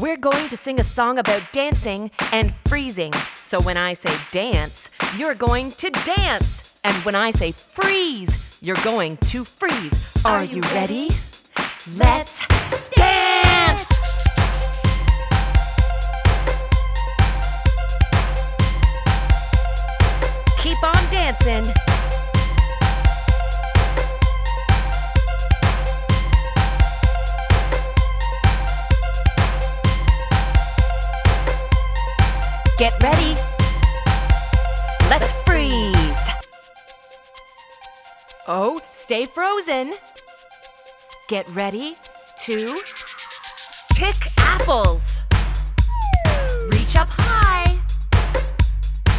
We're going to sing a song about dancing and freezing. So when I say dance, you're going to dance. And when I say freeze, you're going to freeze. Are, you ready? Let's dance! Keep on dancing. Get ready. Let's freeze. Oh, stay frozen. Get ready to pick apples. Reach up high.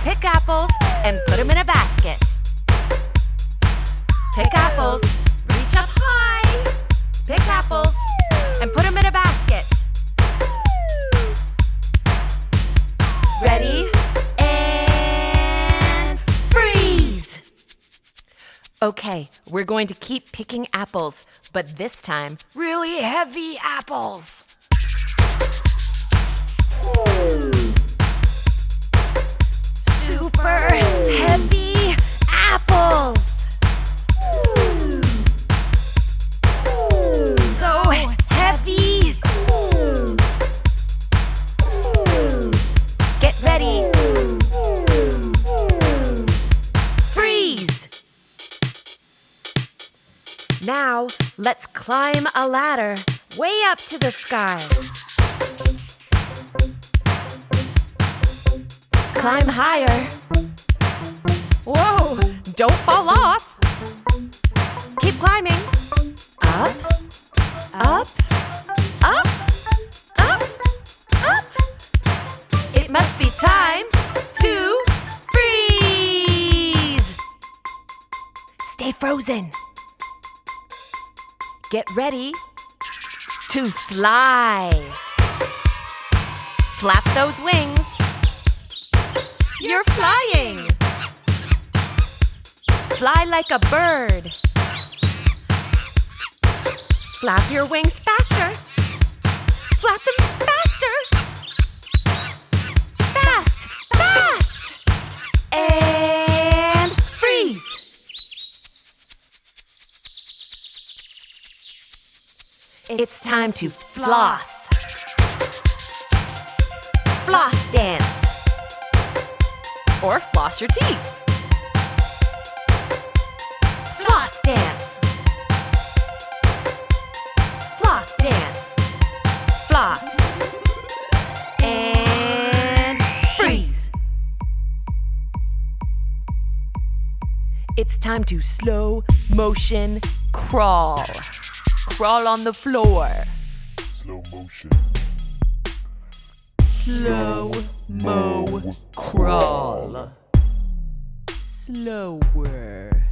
Pick apples and put them in a basket. Pick apples. Reach up high. Pick apples and put them in a basket. Okay, we're going to keep picking apples, but this time, really heavy apples. Now, let's climb a ladder way up to the sky. Climb higher. Whoa! Don't fall off. Keep climbing. Up, up, up, up, up. It must be time to freeze! Stay frozen. Get ready to fly. Flap those wings. You're flying. Fly like a bird. Flap your wings faster. Flap them It's time to floss. Floss dance. Or floss your teeth. Floss dance. Floss dance. Floss. And freeze. It's time to slow motion crawl. Crawl on the floor. Slow motion. Slow mo crawl. Slower.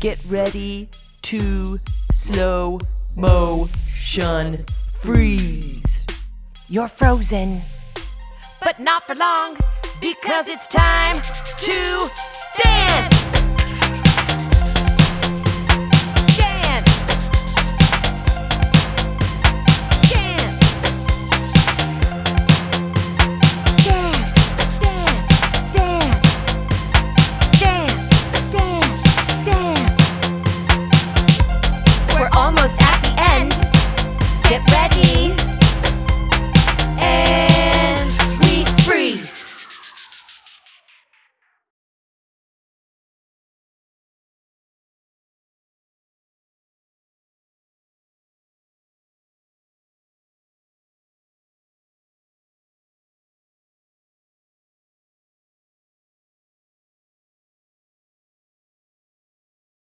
Get ready to slow motion freeze. You're frozen. But not for long, because it's time to dance! ready.